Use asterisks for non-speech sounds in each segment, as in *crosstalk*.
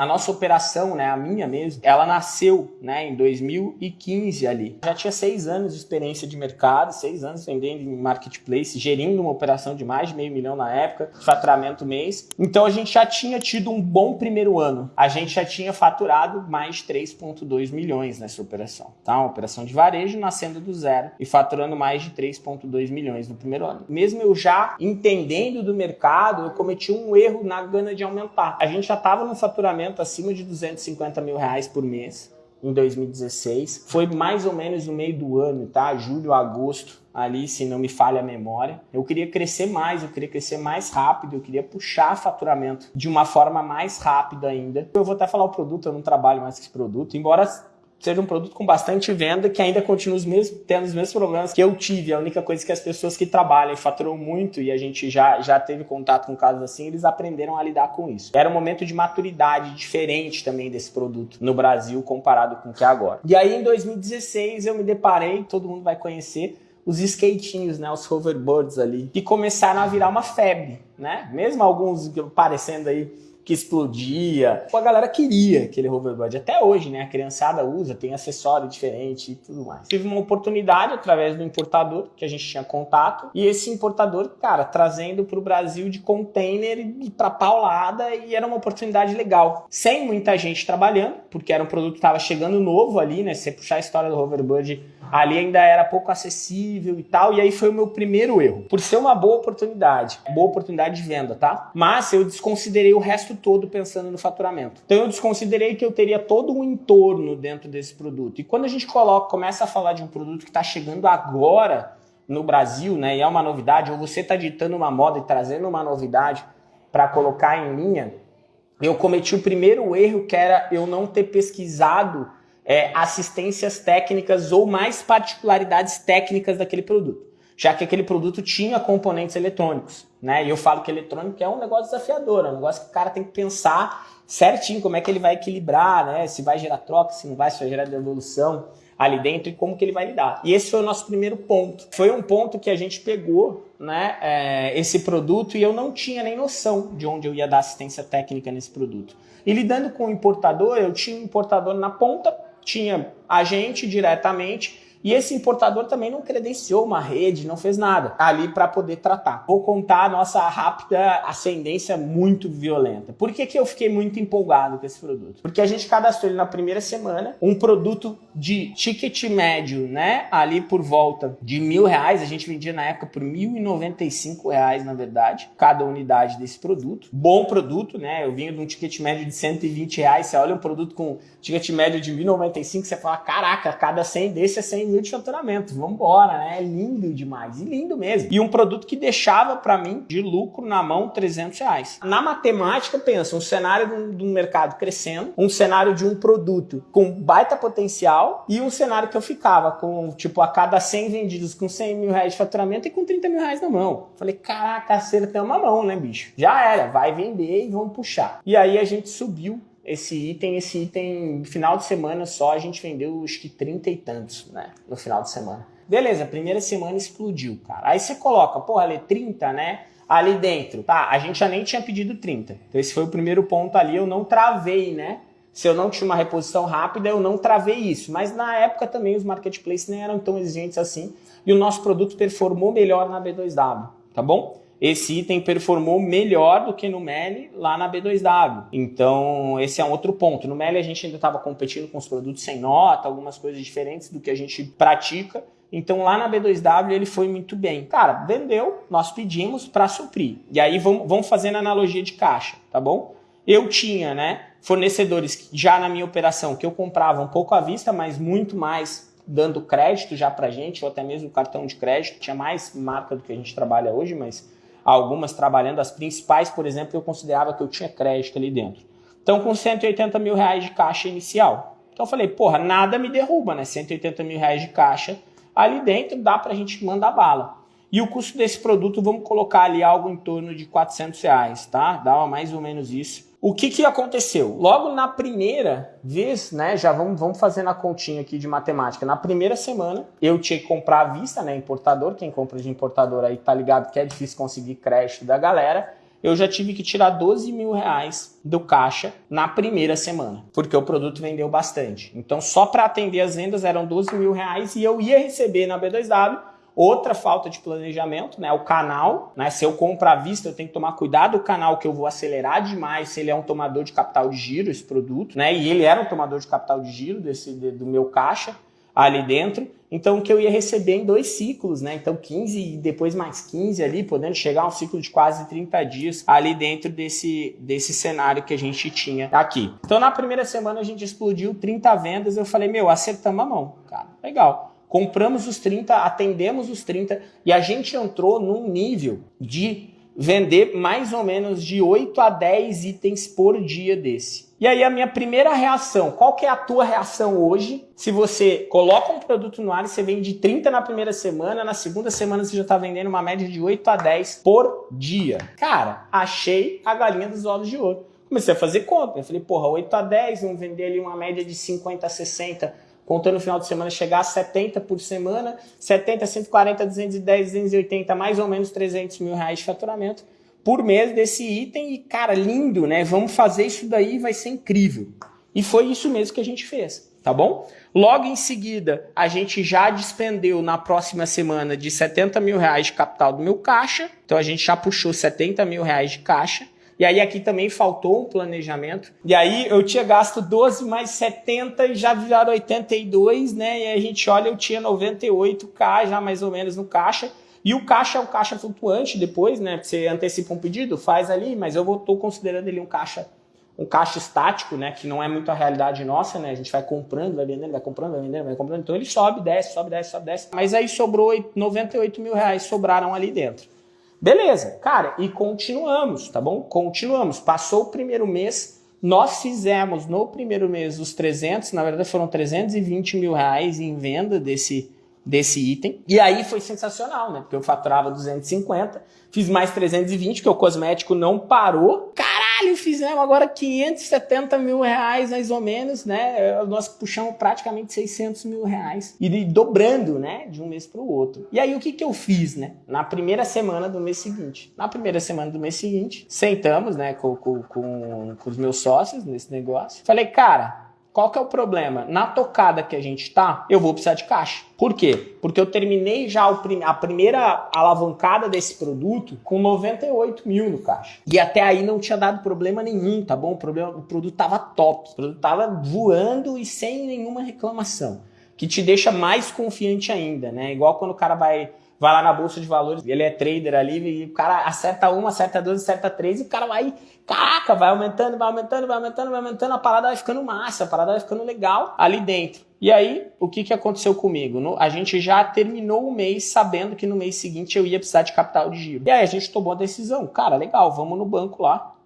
A nossa operação, né, a minha mesmo, ela nasceu né, em 2015 ali. Já tinha seis anos de experiência de mercado, seis anos vendendo em marketplace, gerindo uma operação de mais de meio milhão na época, faturamento mês. Então a gente já tinha tido um bom primeiro ano. A gente já tinha faturado mais de 3,2 milhões nessa operação. Tá? Uma operação de varejo nascendo do zero e faturando mais de 3,2 milhões no primeiro ano. Mesmo eu já entendendo do mercado, eu cometi um erro na gana de aumentar. A gente já estava no faturamento faturamento acima de 250 mil reais por mês em 2016. Foi mais ou menos no meio do ano, tá? Julho, agosto, ali, se não me falha a memória. Eu queria crescer mais, eu queria crescer mais rápido, eu queria puxar faturamento de uma forma mais rápida ainda. Eu vou até falar o produto, eu não trabalho mais com esse produto, embora seja um produto com bastante venda, que ainda continua os mesmos, tendo os mesmos problemas que eu tive. A única coisa é que as pessoas que trabalham e faturam muito, e a gente já, já teve contato com casos assim, eles aprenderam a lidar com isso. Era um momento de maturidade diferente também desse produto no Brasil comparado com o que é agora. E aí em 2016 eu me deparei, todo mundo vai conhecer, os skatinhos, né, os hoverboards ali, que começaram a virar uma febre, né? Mesmo alguns parecendo aí que explodia. A galera queria aquele hoverboard. Até hoje, né? A criançada usa, tem acessório diferente e tudo mais. Tive uma oportunidade através do importador, que a gente tinha contato, e esse importador, cara, trazendo para o Brasil de container e para paulada, e era uma oportunidade legal. Sem muita gente trabalhando, porque era um produto que estava chegando novo ali, né? Se você puxar a história do hoverboard ali ainda era pouco acessível e tal, e aí foi o meu primeiro erro. Por ser uma boa oportunidade, boa oportunidade de venda, tá? Mas eu desconsiderei o resto todo pensando no faturamento. Então eu desconsiderei que eu teria todo um entorno dentro desse produto. E quando a gente coloca, começa a falar de um produto que está chegando agora no Brasil, né, e é uma novidade, ou você está ditando uma moda e trazendo uma novidade para colocar em linha, eu cometi o primeiro erro que era eu não ter pesquisado é, assistências técnicas ou mais particularidades técnicas daquele produto, já que aquele produto tinha componentes eletrônicos. Né? E eu falo que eletrônico é um negócio desafiador, é um negócio que o cara tem que pensar certinho como é que ele vai equilibrar, né? se vai gerar troca, se não vai, se vai gerar devolução ali dentro e como que ele vai lidar. E esse foi o nosso primeiro ponto. Foi um ponto que a gente pegou né, é, esse produto e eu não tinha nem noção de onde eu ia dar assistência técnica nesse produto. E lidando com o importador, eu tinha um importador na ponta, tinha a gente diretamente e esse importador também não credenciou uma rede, não fez nada ali para poder tratar. Vou contar a nossa rápida ascendência muito violenta. Por que, que eu fiquei muito empolgado com esse produto? Porque a gente cadastrou ele na primeira semana, um produto de ticket médio, né? Ali por volta de mil reais, a gente vendia na época por mil e noventa e cinco reais, na verdade, cada unidade desse produto. Bom produto, né? Eu vinha de um ticket médio de 120 reais, você olha um produto com ticket médio de 1.095, você fala, caraca, cada 100 desse é 100 de faturamento, vamos embora, né? É lindo demais, e lindo mesmo. E um produto que deixava para mim de lucro na mão 300 reais. Na matemática, pensa, um cenário de um mercado crescendo, um cenário de um produto com baita potencial e um cenário que eu ficava com, tipo, a cada 100 vendidos com 100 mil reais de faturamento e com 30 mil reais na mão. Falei, caraca, acertei uma mão, né, bicho? Já era, vai vender e vamos puxar. E aí a gente subiu esse item, esse item, final de semana só, a gente vendeu acho que 30 e tantos, né? No final de semana. Beleza, primeira semana explodiu, cara. Aí você coloca, porra, ali 30, né? Ali dentro. Tá, a gente já nem tinha pedido 30. Então esse foi o primeiro ponto ali, eu não travei, né? Se eu não tinha uma reposição rápida, eu não travei isso. Mas na época também os marketplaces nem eram tão exigentes assim. E o nosso produto performou melhor na B2W, tá bom? Esse item performou melhor do que no Meli lá na B2W. Então, esse é um outro ponto. No Meli a gente ainda estava competindo com os produtos sem nota, algumas coisas diferentes do que a gente pratica. Então lá na B2W ele foi muito bem. Cara, vendeu, nós pedimos para suprir. E aí vamos, vamos fazendo analogia de caixa, tá bom? Eu tinha, né, fornecedores já na minha operação que eu comprava um pouco à vista, mas muito mais dando crédito já para gente, ou até mesmo cartão de crédito. Tinha mais marca do que a gente trabalha hoje, mas algumas trabalhando, as principais, por exemplo, eu considerava que eu tinha crédito ali dentro. Então, com 180 mil reais de caixa inicial. Então, eu falei, porra, nada me derruba, né? 180 mil reais de caixa ali dentro, dá pra gente mandar bala. E o custo desse produto, vamos colocar ali algo em torno de 400 reais, tá? Dá mais ou menos isso. O que, que aconteceu? Logo na primeira vez, né, já vamos, vamos fazendo a continha aqui de matemática. Na primeira semana, eu tinha que comprar à vista, né, importador. Quem compra de importador aí tá ligado que é difícil conseguir crédito da galera. eu já tive que tirar 12 mil reais do caixa na primeira semana, porque o produto vendeu bastante. Então, só para atender as vendas eram 12 mil reais e eu ia receber na B2W Outra falta de planejamento, né? O canal, né? Se eu compro à vista, eu tenho que tomar cuidado o canal que eu vou acelerar demais se ele é um tomador de capital de giro, esse produto, né? E ele era um tomador de capital de giro desse, do meu caixa ali dentro. Então, que eu ia receber em dois ciclos, né? Então, 15 e depois mais 15 ali, podendo chegar a um ciclo de quase 30 dias ali dentro desse, desse cenário que a gente tinha aqui. Então, na primeira semana a gente explodiu 30 vendas. Eu falei, meu, acertamos a mão, cara. Legal. Compramos os 30, atendemos os 30 e a gente entrou num nível de vender mais ou menos de 8 a 10 itens por dia desse. E aí a minha primeira reação, qual que é a tua reação hoje? Se você coloca um produto no ar e você vende 30 na primeira semana, na segunda semana você já está vendendo uma média de 8 a 10 por dia. Cara, achei a galinha dos ovos de ouro. Comecei a fazer conta. Eu falei, porra, 8 a 10, vamos vender ali uma média de 50 a 60 contando no final de semana chegar a 70 por semana, 70, 140, 210, 280, mais ou menos 300 mil reais de faturamento por mês desse item e, cara, lindo, né? Vamos fazer isso daí, vai ser incrível. E foi isso mesmo que a gente fez, tá bom? Logo em seguida, a gente já despendeu na próxima semana de 70 mil reais de capital do meu caixa, então a gente já puxou 70 mil reais de caixa, e aí aqui também faltou um planejamento. E aí eu tinha gasto 12 mais 70 e já viraram 82, né? E a gente olha, eu tinha 98k já mais ou menos no caixa. E o caixa é um caixa flutuante depois, né? Você antecipa um pedido, faz ali, mas eu estou considerando ele um caixa um caixa estático, né, que não é muito a realidade nossa, né, a gente vai comprando, vai vendendo, vai comprando, vai vendendo, vai comprando, então ele sobe, desce, sobe, desce, sobe, desce, mas aí sobrou 98 mil reais, sobraram ali dentro. Beleza, cara, e continuamos, tá bom? Continuamos. Passou o primeiro mês, nós fizemos no primeiro mês os 300, na verdade foram 320 mil reais em venda desse, desse item. E aí foi sensacional, né? Porque eu faturava 250, fiz mais 320, que o cosmético não parou. Caralho, fizemos agora 570 mil reais, mais ou menos, né? Nós puxamos praticamente 600 mil reais. E dobrando, né? De um mês para o outro. E aí o que, que eu fiz, né? Na primeira semana do mês seguinte. Na primeira semana do mês seguinte, sentamos, né? Com, com, com, com os meus sócios nesse negócio. Falei, cara, qual que é o problema? Na tocada que a gente tá, eu vou precisar de caixa. Por quê? Porque eu terminei já a primeira alavancada desse produto com 98 mil no caixa. E até aí não tinha dado problema nenhum, tá bom? O, problema, o produto tava top. O produto tava voando e sem nenhuma reclamação. Que te deixa mais confiante ainda, né? Igual quando o cara vai vai lá na bolsa de valores, ele é trader ali, e o cara acerta uma, acerta duas, acerta três, e o cara vai, caraca, vai aumentando, vai aumentando, vai aumentando, vai aumentando, a parada vai ficando massa, a parada vai ficando legal ali dentro. E aí, o que, que aconteceu comigo? No, a gente já terminou o mês sabendo que no mês seguinte eu ia precisar de capital de giro. E aí a gente tomou a decisão, cara, legal, vamos no banco lá,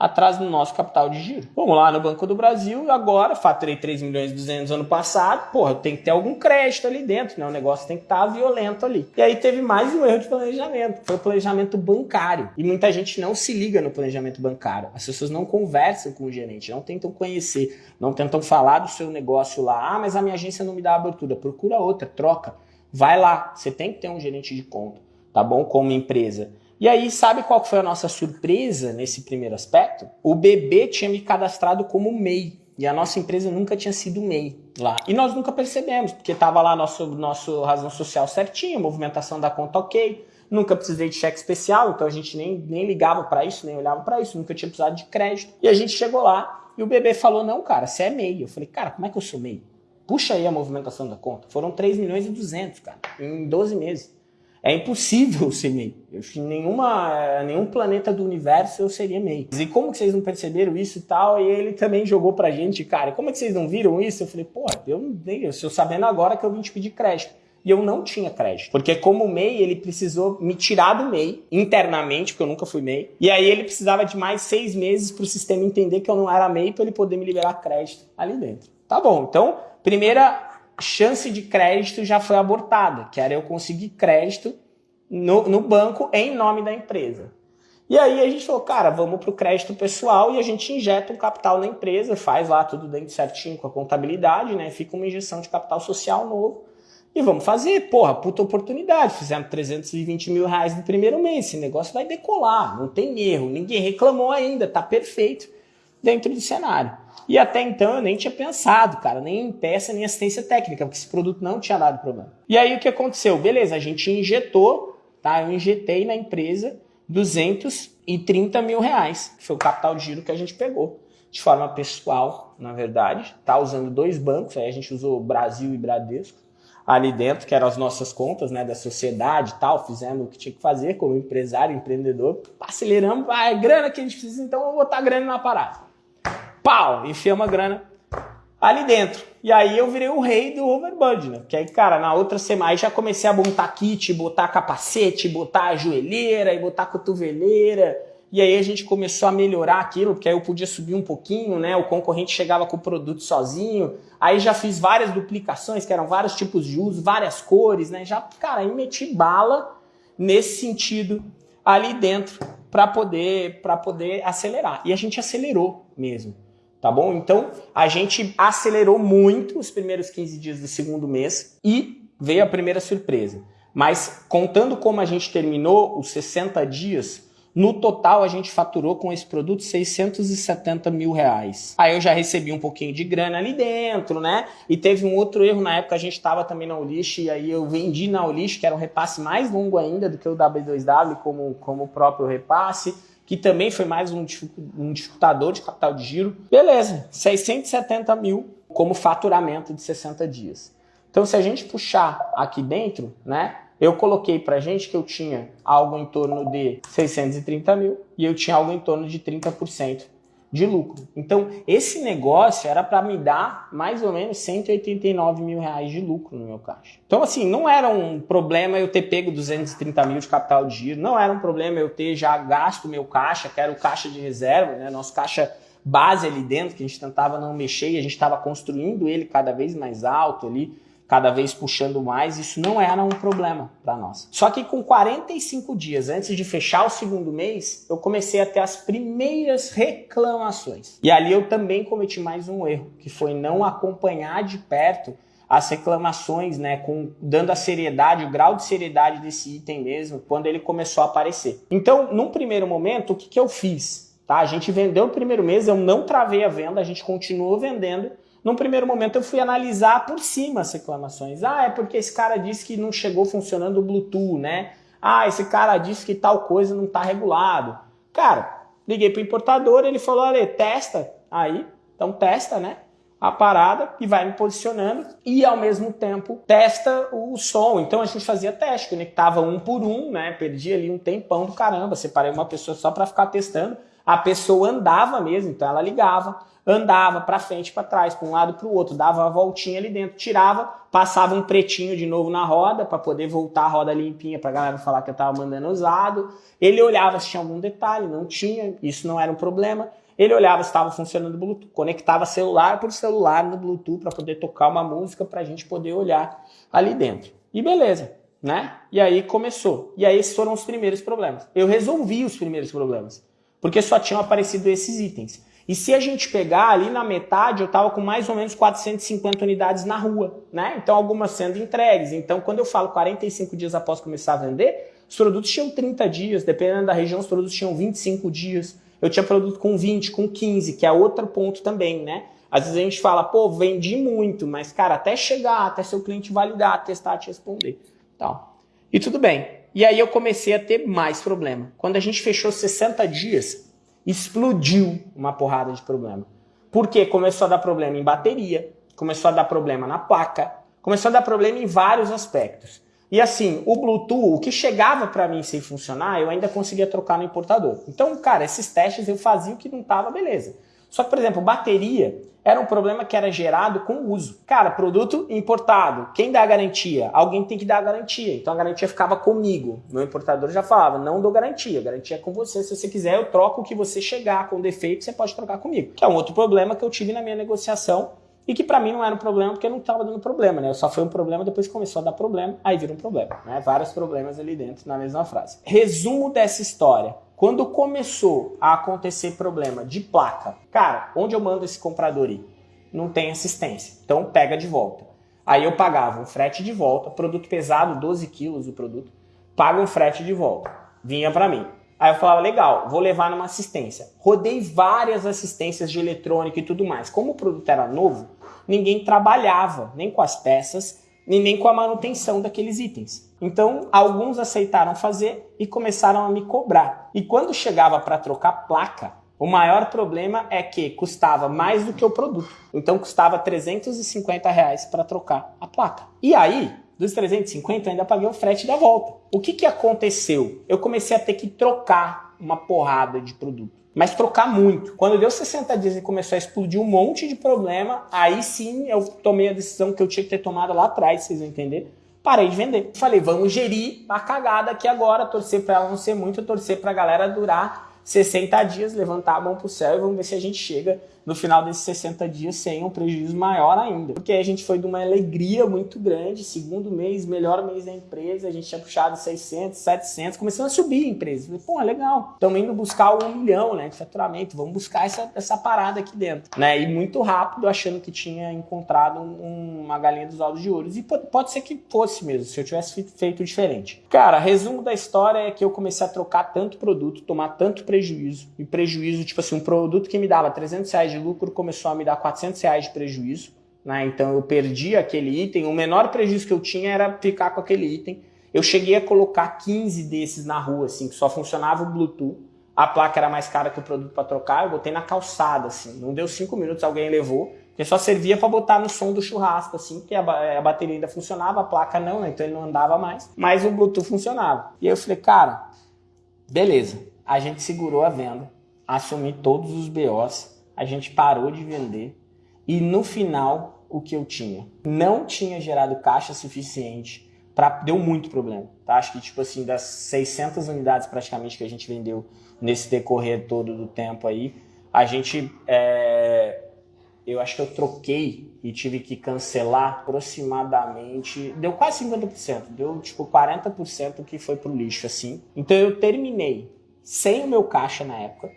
atrás do nosso capital de giro. Vamos lá no Banco do Brasil, agora faturei 3 milhões e 200 ano passado, porra, tem que ter algum crédito ali dentro, né? O negócio tem que estar tá violento ali. E aí teve mais um erro de planejamento, foi o planejamento bancário. E muita gente não se liga no planejamento bancário. As pessoas não conversam com o gerente, não tentam conhecer, não tentam falar do seu negócio lá. Ah, mas a minha agência não me dá abertura. Procura outra, troca. Vai lá, você tem que ter um gerente de conta, tá bom? Como empresa. E aí, sabe qual foi a nossa surpresa nesse primeiro aspecto? O bebê tinha me cadastrado como MEI. E a nossa empresa nunca tinha sido MEI lá. E nós nunca percebemos, porque estava lá nosso, nosso razão social certinho, movimentação da conta ok. Nunca precisei de cheque especial, então a gente nem, nem ligava para isso, nem olhava para isso, nunca tinha precisado de crédito. E a gente chegou lá e o bebê falou: Não, cara, você é MEI. Eu falei: Cara, como é que eu sou MEI? Puxa aí a movimentação da conta. Foram 3 milhões e 200, cara, em 12 meses. É impossível *laughs* ser MEI. Eu, nenhuma, nenhum planeta do universo eu seria MEI. E como que vocês não perceberam isso e tal? E ele também jogou pra gente, cara, como é que vocês não viram isso? Eu falei, pô, eu não dei, eu estou sabendo agora que eu vim te pedir crédito. E eu não tinha crédito. Porque como MEI, ele precisou me tirar do MEI internamente, porque eu nunca fui MEI. E aí ele precisava de mais seis meses para o sistema entender que eu não era MEI para ele poder me liberar crédito ali dentro. Tá bom, então, primeira chance de crédito já foi abortada, que era eu conseguir crédito no, no banco em nome da empresa. E aí a gente falou, cara, vamos para o crédito pessoal e a gente injeta um capital na empresa, faz lá tudo dentro certinho com a contabilidade, né? Fica uma injeção de capital social novo. e vamos fazer, porra, puta oportunidade. Fizemos 320 mil reais no primeiro mês. Esse negócio vai decolar, não tem erro. Ninguém reclamou ainda, tá perfeito dentro do cenário. E até então eu nem tinha pensado, cara, nem em peça, nem assistência técnica, porque esse produto não tinha dado problema. E aí o que aconteceu? Beleza, a gente injetou, tá? Eu injetei na empresa 230 mil reais, que foi o capital de giro que a gente pegou de forma pessoal, na verdade. Tá usando dois bancos, aí a gente usou Brasil e Bradesco ali dentro, que eram as nossas contas, né, da sociedade e tal, fizemos o que tinha que fazer como empresário, empreendedor, aceleramos, vai, grana que a gente precisa, então vou botar grana na parada. Pau, enfiamos a grana ali dentro. E aí eu virei o rei do overbud, né? Que aí, cara, na outra semana já comecei a montar kit, botar capacete, botar a joelheira e botar a cotoveleira, e aí a gente começou a melhorar aquilo, porque aí eu podia subir um pouquinho, né? O concorrente chegava com o produto sozinho. Aí já fiz várias duplicações, que eram vários tipos de uso, várias cores, né? Já, cara, aí meti bala nesse sentido ali dentro para poder para poder acelerar. E a gente acelerou mesmo, tá bom? Então, a gente acelerou muito os primeiros 15 dias do segundo mês e veio a primeira surpresa. Mas contando como a gente terminou os 60 dias, no total, a gente faturou com esse produto 670 mil reais. Aí eu já recebi um pouquinho de grana ali dentro, né? E teve um outro erro na época, a gente estava também na Ulish, e aí eu vendi na Ulish, que era um repasse mais longo ainda do que o W2W, como, como o próprio repasse que também foi mais um, um dificultador de capital de giro. Beleza, 670 mil como faturamento de 60 dias. Então, se a gente puxar aqui dentro, né, eu coloquei para gente que eu tinha algo em torno de 630 mil e eu tinha algo em torno de 30% de lucro. Então, esse negócio era para me dar mais ou menos 189 mil reais de lucro no meu caixa. Então, assim, não era um problema eu ter pego 230 mil de capital de giro, não era um problema eu ter já gasto meu caixa, que era o caixa de reserva, né? Nosso caixa base ali dentro, que a gente tentava não mexer e a gente estava construindo ele cada vez mais alto ali cada vez puxando mais, isso não era um problema para nós. Só que com 45 dias antes de fechar o segundo mês, eu comecei a ter as primeiras reclamações. E ali eu também cometi mais um erro, que foi não acompanhar de perto as reclamações, né, com dando a seriedade, o grau de seriedade desse item mesmo, quando ele começou a aparecer. Então, num primeiro momento, o que, que eu fiz? Tá? A gente vendeu o primeiro mês, eu não travei a venda, a gente continuou vendendo, num primeiro momento eu fui analisar por cima as reclamações. Ah, é porque esse cara disse que não chegou funcionando o Bluetooth, né? Ah, esse cara disse que tal coisa não está regulado. Cara, liguei para o importador, ele falou, olha, testa aí, então testa, né? A parada e vai me posicionando e ao mesmo tempo testa o som. Então a gente fazia teste, conectava um por um, né? Perdi ali um tempão do caramba, separei uma pessoa só para ficar testando. A pessoa andava mesmo, então ela ligava, andava para frente, para trás, para um lado para o outro, dava uma voltinha ali dentro, tirava, passava um pretinho de novo na roda para poder voltar a roda limpinha para a galera falar que eu estava mandando usado. Ele olhava se tinha algum detalhe, não tinha, isso não era um problema. Ele olhava se estava funcionando o Bluetooth, conectava celular por celular no Bluetooth para poder tocar uma música para a gente poder olhar ali dentro. E beleza, né? E aí começou. E aí esses foram os primeiros problemas. Eu resolvi os primeiros problemas, porque só tinham aparecido esses itens. E se a gente pegar ali na metade, eu estava com mais ou menos 450 unidades na rua, né? Então algumas sendo entregues. Então quando eu falo 45 dias após começar a vender, os produtos tinham 30 dias, dependendo da região, os produtos tinham 25 dias. Eu tinha produto com 20, com 15, que é outro ponto também, né? Às vezes a gente fala, pô, vendi muito, mas cara, até chegar, até seu cliente validar, testar, te responder. Então, e tudo bem. E aí eu comecei a ter mais problema. Quando a gente fechou 60 dias, explodiu uma porrada de problema. Porque começou a dar problema em bateria, começou a dar problema na placa, começou a dar problema em vários aspectos. E assim, o Bluetooth, o que chegava para mim sem funcionar, eu ainda conseguia trocar no importador. Então, cara, esses testes eu fazia o que não tava, beleza. Só que, por exemplo, bateria era um problema que era gerado com o uso. Cara, produto importado, quem dá a garantia? Alguém tem que dar a garantia. Então a garantia ficava comigo. Meu importador já falava, não dou garantia, garantia é com você. Se você quiser, eu troco o que você chegar com defeito, você pode trocar comigo. Que é um outro problema que eu tive na minha negociação e que para mim não era um problema porque não estava dando problema, né? Só foi um problema, depois começou a dar problema, aí vira um problema, né? Vários problemas ali dentro na mesma frase. Resumo dessa história. Quando começou a acontecer problema de placa, cara, onde eu mando esse comprador ir? Não tem assistência. Então pega de volta. Aí eu pagava um frete de volta, produto pesado, 12 quilos o produto, paga um frete de volta. Vinha para mim. Aí eu falava, legal, vou levar numa assistência. Rodei várias assistências de eletrônica e tudo mais. Como o produto era novo, ninguém trabalhava nem com as peças e nem com a manutenção daqueles itens. Então, alguns aceitaram fazer e começaram a me cobrar. E quando chegava para trocar placa, o maior problema é que custava mais do que o produto. Então, custava 350 reais para trocar a placa. E aí, dos 350 eu ainda paguei o frete da volta. O que, que aconteceu? Eu comecei a ter que trocar uma porrada de produto. Mas trocar muito. Quando deu 60 dias e começou a explodir um monte de problema, aí sim eu tomei a decisão que eu tinha que ter tomado lá atrás, vocês vão entender. Parei de vender. Falei, vamos gerir a cagada aqui agora, torcer para ela não ser muito, torcer para a galera durar 60 dias, levantar a mão pro céu e vamos ver se a gente chega no final desses 60 dias sem um prejuízo maior ainda. Porque a gente foi de uma alegria muito grande, segundo mês, melhor mês da empresa, a gente tinha puxado 600, 700, começando a subir a empresa. Falei, pô, legal, estamos indo buscar um milhão né, de faturamento, vamos buscar essa, essa parada aqui dentro. Né? E muito rápido, achando que tinha encontrado um, uma galinha dos ovos de ouro. E pode, pode ser que fosse mesmo, se eu tivesse feito diferente. Cara, resumo da história é que eu comecei a trocar tanto produto, tomar tanto prejuízo, e prejuízo, tipo assim, um produto que me dava 300 reais de lucro começou a me dar 400 reais de prejuízo. Né? Então eu perdi aquele item. O menor prejuízo que eu tinha era ficar com aquele item. Eu cheguei a colocar 15 desses na rua, assim, que só funcionava o Bluetooth. A placa era mais cara que o produto para trocar. Eu botei na calçada, assim. Não deu 5 minutos, alguém levou. Porque só servia para botar no som do churrasco, assim, porque a, a, bateria ainda funcionava, a placa não, né? Então ele não andava mais. Mas o Bluetooth funcionava. E aí eu falei, cara, beleza. A gente segurou a venda, assumi todos os BOs a gente parou de vender e no final o que eu tinha não tinha gerado caixa suficiente para deu muito problema, tá? Acho que tipo assim das 600 unidades praticamente que a gente vendeu nesse decorrer todo do tempo aí, a gente é, eu acho que eu troquei e tive que cancelar aproximadamente, deu quase 50%, deu tipo 40% que foi pro lixo assim. Então eu terminei sem o meu caixa na época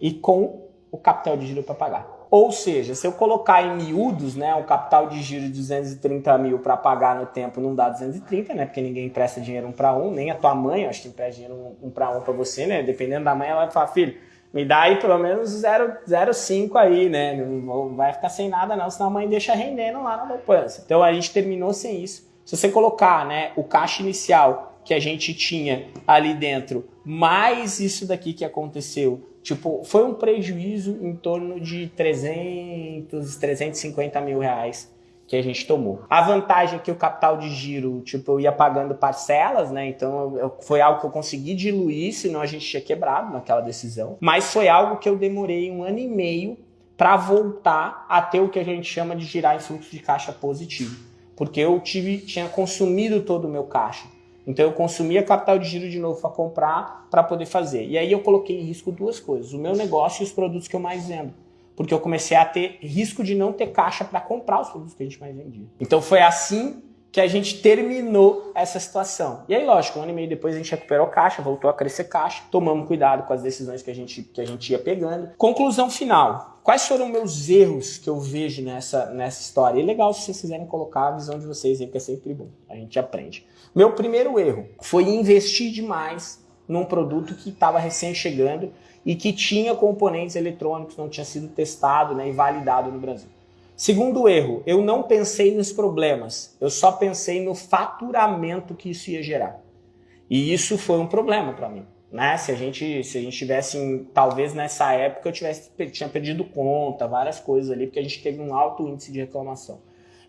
e com o capital de giro para pagar. Ou seja, se eu colocar em miúdos, né, o capital de giro de 230 mil para pagar no tempo não dá 230, né, porque ninguém empresta dinheiro um para um, nem a tua mãe, acho que empresta dinheiro um, um para um para você, né, dependendo da mãe, ela vai falar, filho, me dá aí pelo menos 0,5 aí, né, não vai ficar sem nada não, senão a mãe deixa rendendo lá na poupança. Então a gente terminou sem isso. Se você colocar, né, o caixa inicial que a gente tinha ali dentro, mais isso daqui que aconteceu, Tipo, foi um prejuízo em torno de 300, 350 mil reais que a gente tomou. A vantagem é que o capital de giro, tipo, eu ia pagando parcelas, né? Então eu, foi algo que eu consegui diluir, senão a gente tinha quebrado naquela decisão. Mas foi algo que eu demorei um ano e meio para voltar a ter o que a gente chama de girar em fluxo de caixa positivo. Porque eu tive, tinha consumido todo o meu caixa. Então eu consumia capital de giro de novo para comprar, para poder fazer. E aí eu coloquei em risco duas coisas, o meu negócio e os produtos que eu mais vendo. Porque eu comecei a ter risco de não ter caixa para comprar os produtos que a gente mais vendia. Então foi assim que a gente terminou essa situação. E aí, lógico, um ano e meio depois a gente recuperou caixa, voltou a crescer caixa, tomamos cuidado com as decisões que a gente, que a gente ia pegando. Conclusão final. Quais foram meus erros que eu vejo nessa, nessa história? E é legal se vocês quiserem colocar a visão de vocês aí, que é sempre bom. A gente aprende. Meu primeiro erro foi investir demais num produto que estava recém chegando e que tinha componentes eletrônicos, não tinha sido testado né, e validado no Brasil. Segundo erro, eu não pensei nos problemas, eu só pensei no faturamento que isso ia gerar. E isso foi um problema para mim. Né? Se a gente se a gente tivesse, talvez nessa época eu tivesse tinha perdido conta, várias coisas ali, porque a gente teve um alto índice de reclamação.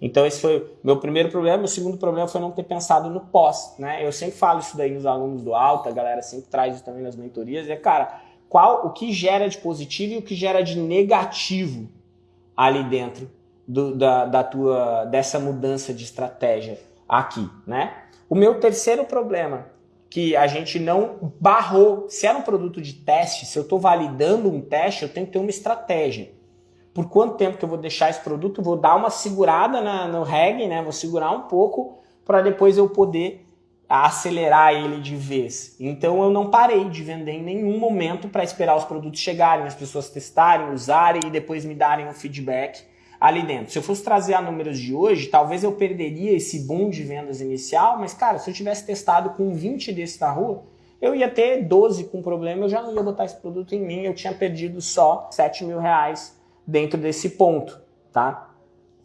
Então esse foi o meu primeiro problema. O segundo problema foi não ter pensado no pós. Né? Eu sempre falo isso daí nos alunos do alto, a galera sempre traz isso também nas mentorias. É, cara, qual o que gera de positivo e o que gera de negativo ali dentro do, da, da tua, dessa mudança de estratégia aqui, né? O meu terceiro problema, que a gente não barrou, se era um produto de teste, se eu estou validando um teste, eu tenho que ter uma estratégia por quanto tempo que eu vou deixar esse produto, vou dar uma segurada na, no reg, né? Vou segurar um pouco para depois eu poder acelerar ele de vez. Então eu não parei de vender em nenhum momento para esperar os produtos chegarem, as pessoas testarem, usarem e depois me darem um feedback ali dentro. Se eu fosse trazer a números de hoje, talvez eu perderia esse boom de vendas inicial, mas cara, se eu tivesse testado com 20 desses na rua, eu ia ter 12 com problema, eu já não ia botar esse produto em mim, eu tinha perdido só 7 mil reais dentro desse ponto, tá?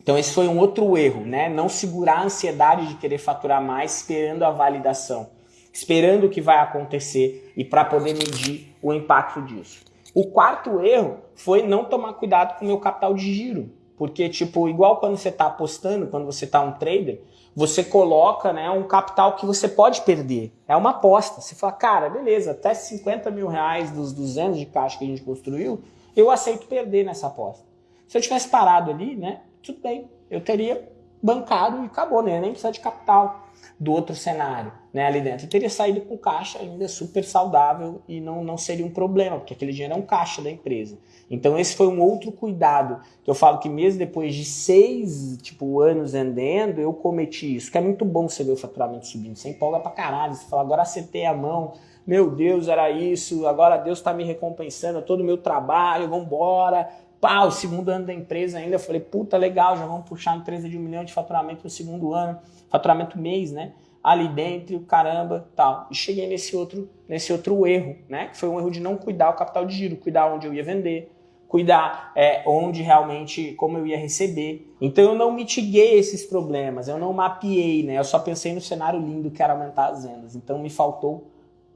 Então esse foi um outro erro, né? Não segurar a ansiedade de querer faturar mais esperando a validação, esperando o que vai acontecer e para poder medir o impacto disso. O quarto erro foi não tomar cuidado com o meu capital de giro. Porque, tipo, igual quando você está apostando, quando você está um trader, você coloca né, um capital que você pode perder. É uma aposta. Você fala, cara, beleza, até 50 mil reais dos 200 de caixa que a gente construiu, eu aceito perder nessa aposta. Se eu tivesse parado ali, né, tudo bem, eu teria bancado e acabou, né? Nem precisa de capital do outro cenário, né, ali dentro. Eu teria saído com caixa ainda super saudável e não, não seria um problema, porque aquele dinheiro é um caixa da empresa. Então esse foi um outro cuidado, que eu falo que mesmo depois de seis tipo, anos vendendo, eu cometi isso, que é muito bom você ver o faturamento subindo, você empolga pra caralho, você fala, agora acertei a mão, meu Deus, era isso, agora Deus está me recompensando, todo o meu trabalho, vamos embora, pá, o segundo ano da empresa ainda, eu falei, puta, legal, já vamos puxar a empresa de um milhão de faturamento no segundo ano, faturamento mês, né? Ali dentro, caramba, tal. E cheguei nesse outro, nesse outro erro, né? Que foi um erro de não cuidar o capital de giro, cuidar onde eu ia vender, cuidar é, onde realmente, como eu ia receber. Então eu não mitiguei esses problemas, eu não mapeei, né? Eu só pensei no cenário lindo que era aumentar as vendas. Então me faltou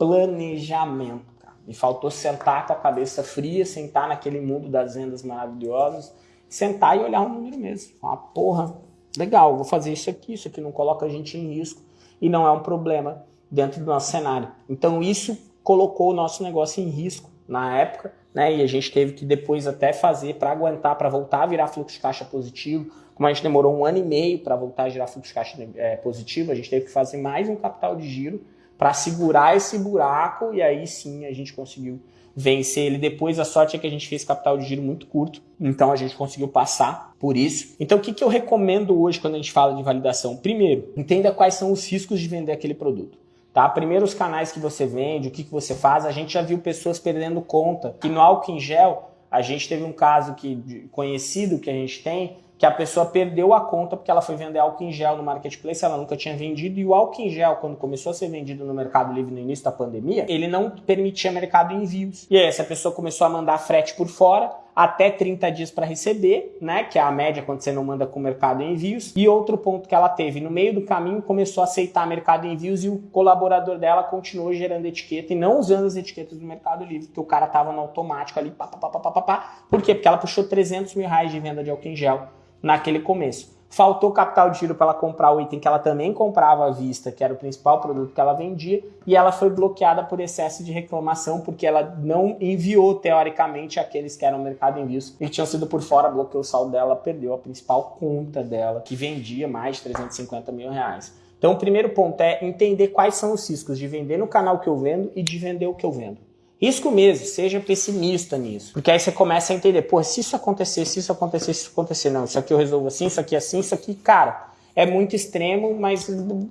planejamento. Me faltou sentar com a cabeça fria, sentar naquele mundo das vendas maravilhosas, sentar e olhar o número mesmo. Falar, porra, legal, vou fazer isso aqui, isso aqui não coloca a gente em risco e não é um problema dentro do nosso cenário. Então isso colocou o nosso negócio em risco na época, né? E a gente teve que depois até fazer para aguentar, para voltar a virar fluxo de caixa positivo. Como a gente demorou um ano e meio para voltar a girar fluxo de caixa é, positivo, a gente teve que fazer mais um capital de giro para segurar esse buraco e aí sim a gente conseguiu vencer ele depois. A sorte é que a gente fez capital de giro muito curto, então a gente conseguiu passar por isso. Então o que, que eu recomendo hoje quando a gente fala de validação? Primeiro, entenda quais são os riscos de vender aquele produto. Tá? Primeiro os canais que você vende, o que, que você faz. A gente já viu pessoas perdendo conta. Que no álcool em gel, a gente teve um caso que, conhecido que a gente tem, que a pessoa perdeu a conta porque ela foi vender álcool em gel no marketplace, ela nunca tinha vendido, e o álcool em gel, quando começou a ser vendido no Mercado Livre no início da pandemia, ele não permitia mercado envios. E aí essa pessoa começou a mandar frete por fora, até 30 dias para receber, né, que é a média quando você não manda com o mercado envios. E outro ponto que ela teve, no meio do caminho começou a aceitar mercado envios e o colaborador dela continuou gerando etiqueta e não usando as etiquetas do Mercado Livre, porque o cara tava no automático ali, pá, pá, pá, pá, pá, pá. Por quê? Porque ela puxou 300 mil reais de venda de álcool em gel naquele começo. Faltou capital de giro para ela comprar o item que ela também comprava à vista, que era o principal produto que ela vendia, e ela foi bloqueada por excesso de reclamação, porque ela não enviou, teoricamente, aqueles que eram mercado envios e tinham sido por fora, bloqueou o saldo dela, perdeu a principal conta dela, que vendia mais de 350 mil reais. Então, o primeiro ponto é entender quais são os riscos de vender no canal que eu vendo e de vender o que eu vendo. Risco mesmo, seja pessimista nisso. Porque aí você começa a entender, pô, se isso acontecer, se isso acontecer, se isso acontecer, não, isso aqui eu resolvo assim, isso aqui assim, isso aqui, cara, é muito extremo, mas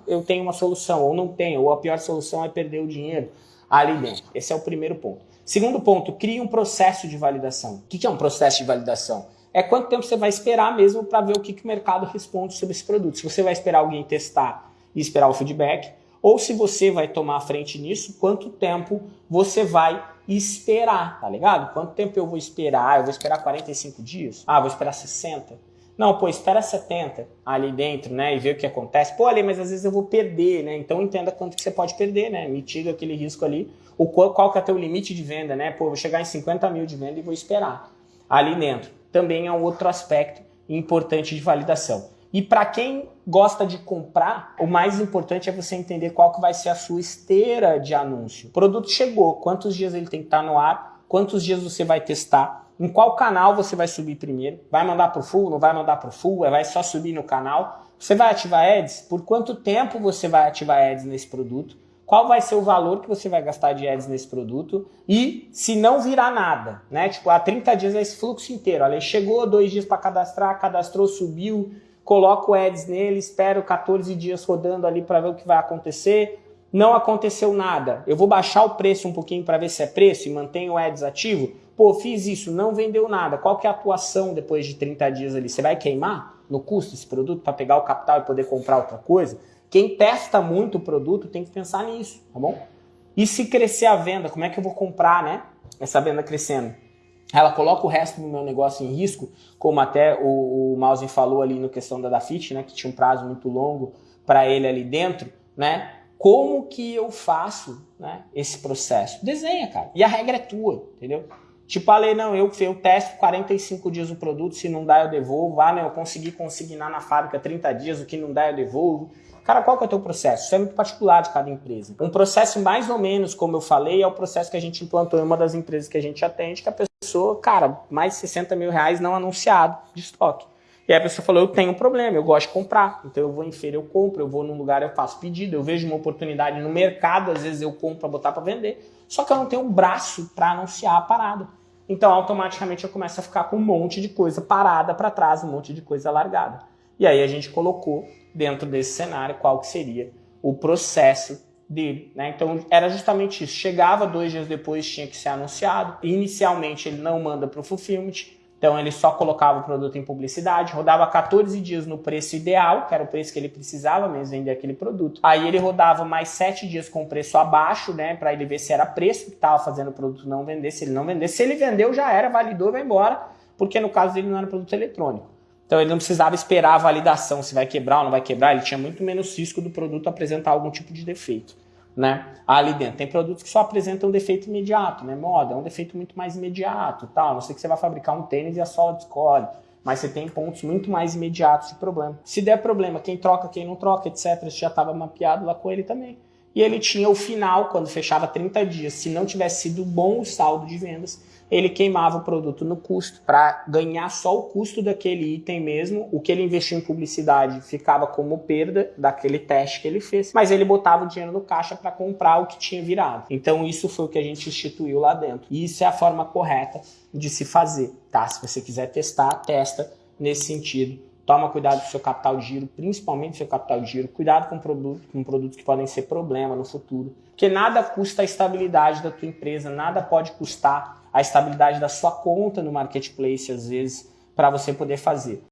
eu tenho uma solução, ou não tenho, ou a pior solução é perder o dinheiro ali dentro. Esse é o primeiro ponto. Segundo ponto, crie um processo de validação. O que é um processo de validação? É quanto tempo você vai esperar mesmo para ver o que, que o mercado responde sobre esse produto. Se você vai esperar alguém testar e esperar o feedback, ou se você vai tomar a frente nisso, quanto tempo você vai esperar, tá ligado? Quanto tempo eu vou esperar? Eu vou esperar 45 dias? Ah, vou esperar 60? Não, pô, espera 70 ali dentro, né? E ver o que acontece. Pô, ali, mas às vezes eu vou perder, né? Então entenda quanto que você pode perder, né? Mitiga aquele risco ali. O qual, qual que é o teu limite de venda, né? Pô, vou chegar em 50 mil de venda e vou esperar ali dentro. Também é um outro aspecto importante de validação. E para quem gosta de comprar, o mais importante é você entender qual que vai ser a sua esteira de anúncio. O produto chegou, quantos dias ele tem que estar no ar, quantos dias você vai testar, em qual canal você vai subir primeiro, vai mandar para o full, não vai mandar para o full, vai só subir no canal. Você vai ativar ads? Por quanto tempo você vai ativar ads nesse produto? Qual vai ser o valor que você vai gastar de ads nesse produto? E se não virar nada, né? Tipo, há 30 dias é esse fluxo inteiro. Olha, chegou dois dias para cadastrar, cadastrou, subiu, coloco ads nele, espero 14 dias rodando ali para ver o que vai acontecer. Não aconteceu nada. Eu vou baixar o preço um pouquinho para ver se é preço e mantenho o ads ativo. Pô, fiz isso, não vendeu nada. Qual que é a atuação depois de 30 dias ali? Você vai queimar no custo esse produto para pegar o capital e poder comprar outra coisa? Quem testa muito o produto tem que pensar nisso, tá bom? E se crescer a venda, como é que eu vou comprar, né? Essa venda crescendo. Ela coloca o resto do meu negócio em risco, como até o, o Mausen falou ali no questão da Dafit, né? Que tinha um prazo muito longo para ele ali dentro, né? Como que eu faço né, esse processo? Desenha, cara. E a regra é tua, entendeu? Tipo, a lei, não, eu, eu testo 45 dias o produto, se não dá eu devolvo. Ah, eu consegui consignar na fábrica 30 dias, o que não dá eu devolvo. Cara, qual que é o teu processo? Isso é muito particular de cada empresa. Um processo mais ou menos, como eu falei, é o processo que a gente implantou em uma das empresas que a gente atende, que a pessoa, cara, mais de 60 mil reais não anunciado de estoque. E aí a pessoa falou, eu tenho um problema, eu gosto de comprar. Então eu vou em feira, eu compro, eu vou num lugar, eu faço pedido, eu vejo uma oportunidade no mercado, às vezes eu compro para botar para vender. Só que eu não tenho um braço para anunciar a parada. Então automaticamente eu começo a ficar com um monte de coisa parada para trás, um monte de coisa largada. E aí a gente colocou dentro desse cenário qual que seria o processo dele. Né? Então era justamente isso. Chegava dois dias depois, tinha que ser anunciado. Inicialmente ele não manda para o Fulfillment, então ele só colocava o produto em publicidade, rodava 14 dias no preço ideal, que era o preço que ele precisava mesmo vender aquele produto. Aí ele rodava mais 7 dias com preço abaixo, né, para ele ver se era preço que estava fazendo o produto não vender. Se ele não vender, se ele vendeu já era, validou, vai embora, porque no caso dele não era produto eletrônico. Então ele não precisava esperar a validação se vai quebrar ou não vai quebrar, ele tinha muito menos risco do produto apresentar algum tipo de defeito né, ali dentro. Tem produtos que só apresentam defeito imediato, né, moda, é um defeito muito mais imediato, tal. Não sei que você vai fabricar um tênis e a sola descolhe, mas você tem pontos muito mais imediatos de problema. Se der problema, quem troca, quem não troca, etc, isso já estava mapeado lá com ele também. E ele tinha o final, quando fechava 30 dias, se não tivesse sido bom o saldo de vendas, ele queimava o produto no custo para ganhar só o custo daquele item mesmo. O que ele investiu em publicidade ficava como perda daquele teste que ele fez, mas ele botava o dinheiro no caixa para comprar o que tinha virado. Então isso foi o que a gente instituiu lá dentro. E isso é a forma correta de se fazer, tá? Se você quiser testar, testa nesse sentido. Toma cuidado com o seu capital de giro, principalmente seu capital de giro. Cuidado com, produto, com produtos que podem ser problema no futuro. Porque nada custa a estabilidade da tua empresa, nada pode custar a estabilidade da sua conta no marketplace, às vezes, para você poder fazer.